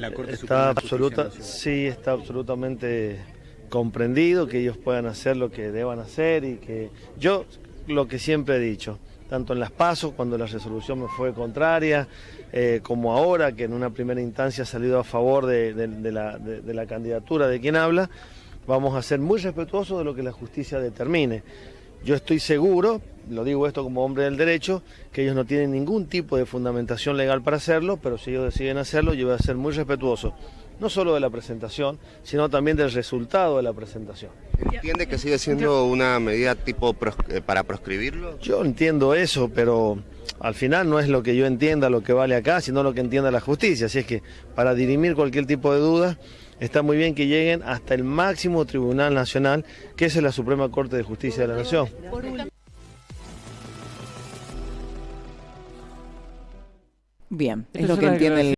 La Corte está absoluta, sí, está absolutamente comprendido que ellos puedan hacer lo que deban hacer y que yo lo que siempre he dicho, tanto en las pasos cuando la resolución me fue contraria, eh, como ahora que en una primera instancia ha salido a favor de, de- de la, de- de la candidatura de quien habla, vamos a ser muy respetuosos de lo que la justicia determine. Yo estoy seguro, lo digo esto como hombre del derecho, que ellos no tienen ningún tipo de fundamentación legal para hacerlo, pero si ellos deciden hacerlo, yo voy a ser muy respetuoso, no solo de la presentación, sino también del resultado de la presentación. ¿Entiende que sigue siendo una medida tipo pros- eh, para proscribirlo? Yo entiendo eso, pero al final no es lo que yo entienda lo que vale acá, sino lo que entienda la justicia. Así es que para dirimir cualquier tipo de duda, está muy bien que lleguen hasta el máximo Tribunal Nacional, que es la Suprema Corte de Justicia de la Nación. Bien, es lo que entiende el